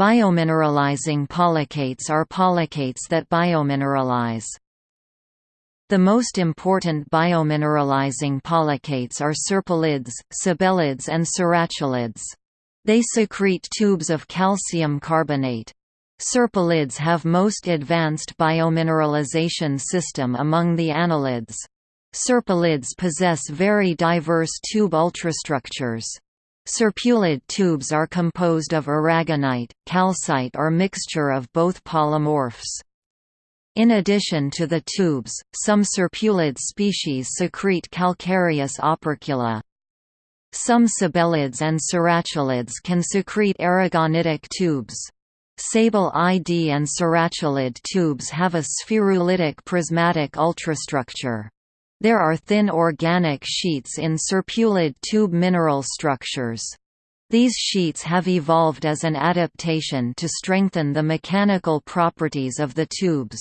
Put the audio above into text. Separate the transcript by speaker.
Speaker 1: Biomineralizing polychaetes are polychaetes that biomineralize. The most important biomineralizing polychaetes are serpulids, sabellids and cirratulids. They secrete tubes of calcium carbonate. Serpulids have most advanced biomineralization system among the annelids. Serpulids possess very diverse tube ultrastructures. Serpulid tubes are composed of aragonite, calcite or mixture of both polymorphs. In addition to the tubes, some serpulid species secrete calcareous opercula. Some sabellids and cirratulids can secrete aragonitic tubes. Sabellid and cirratulid tubes have a spherulitic prismatic ultrastructure. There are thin organic sheets in serpulid tube mineral structures. These sheets have evolved as an adaptation to strengthen the mechanical properties of the tubes.